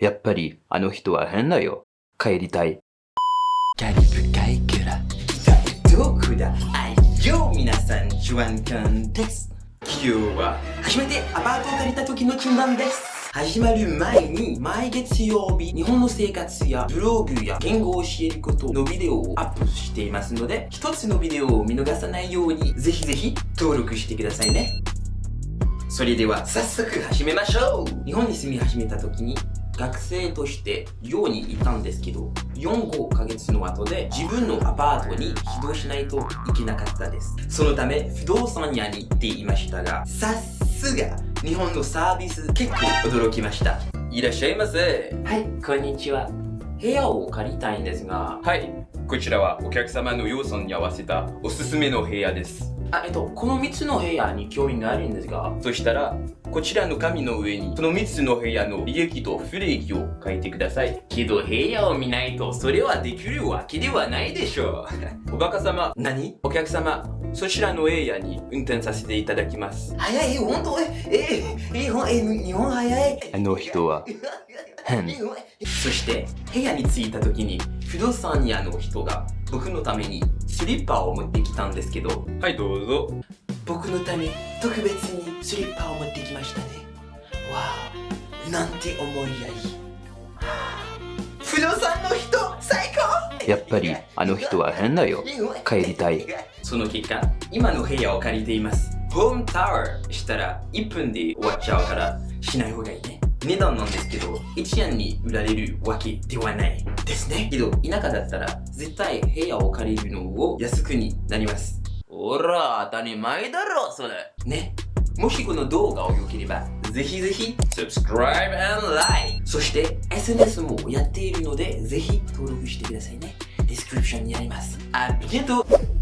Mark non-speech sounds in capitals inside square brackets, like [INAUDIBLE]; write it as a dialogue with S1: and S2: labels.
S1: やっぱりあの人は変だよ。帰りたい。
S2: カリブ海からどこだあよ皆さん、ジュアンカンです。今日は初めてアパートを借りた時の順番です。始まる前に毎月曜日日本の生活やブログや言語を教えることのビデオをアップしていますので一つのビデオを見逃さないようにぜひぜひ登録してくださいね。それでは早速始めましょう。日本に住み始めた時に学生として寮にいたんですけど4-5ヶ月の後で自分のアパートに移動しないといけなかったです。そのため不動産屋に行っていましたがさすが日本のサービス結構驚きました。いらっしゃいませ。はいこんにちは。部屋を借りたいんですが。
S3: はい、こちらはお客様の要素に合わせたおすすめの部屋です。
S2: あえっとこの3つの部屋に興味があるんですが
S3: そしたら、こちらの紙の上に、その3つの部屋の利益と不利益を書いてください。
S2: けど部屋を見ないとそれはできるわけではないでしょう [LAUGHS]
S3: おバカ様、
S2: 何？
S3: お客様、そちらのエリアに運転させていただきます。
S2: 早い、本当？え、え、日本、え、日本早い？
S1: あの人は変。[LAUGHS]
S2: そして、部屋に着いた時に、不動産屋の人が僕のためにスリッパを持ってきたんですけど、
S3: はい、どうぞ。
S2: 僕のため特別にスリッパを持ってきましたね。わお、なんて思いやり。不動産の人、最高
S1: やっぱりあの人は変だよ。帰りたい。
S2: その結果、今の部屋を借りています。ホームタワーしたら1分で終わっちゃうからしない方がいいね。値段なんですけど、1円に売られるわけではないですね。けど、田舎だったら絶対部屋を借りるのを安くになります。ほら、当たり前だろ、それ。ね。もしこの動画を良ければ、ぜひぜひ subscribe and like! そして SNS もやっているので、ぜひ登録してくださいね。ディスクリプションにあります。ありがとう